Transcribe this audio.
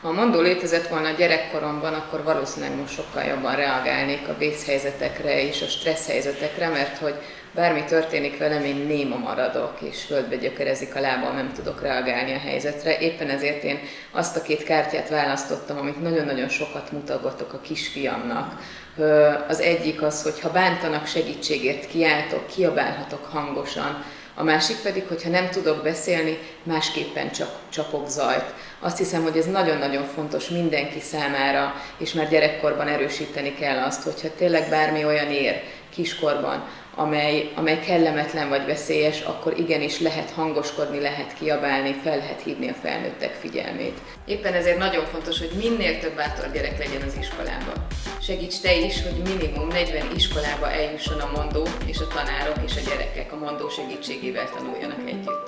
Ha a mondó létezett volna a gyerekkoromban, akkor valószínűleg most sokkal jobban reagálnék a vészhelyzetekre és a stressz helyzetekre, mert hogy bármi történik velem, én néma maradok, és földbe gyökerezik a lábam, nem tudok reagálni a helyzetre. Éppen ezért én azt a két kártyát választottam, amit nagyon-nagyon sokat mutogatok a kisfiamnak. Az egyik az, hogy ha bántanak segítségért kiáltok, kiabálhatok hangosan, a másik pedig, hogyha nem tudok beszélni, másképpen csak csapok zajt. Azt hiszem, hogy ez nagyon-nagyon fontos mindenki számára, és már gyerekkorban erősíteni kell azt, hogyha tényleg bármi olyan ér kiskorban, amely, amely kellemetlen vagy veszélyes, akkor igenis lehet hangoskodni, lehet kiabálni, fel lehet hívni a felnőttek figyelmét. Éppen ezért nagyon fontos, hogy minél több bátor gyerek legyen az iskolában. Segíts te is, hogy minimum 40 iskolába eljusson a mondó, és a tanárok és a gyerekek a mondó segítségével tanuljanak együtt.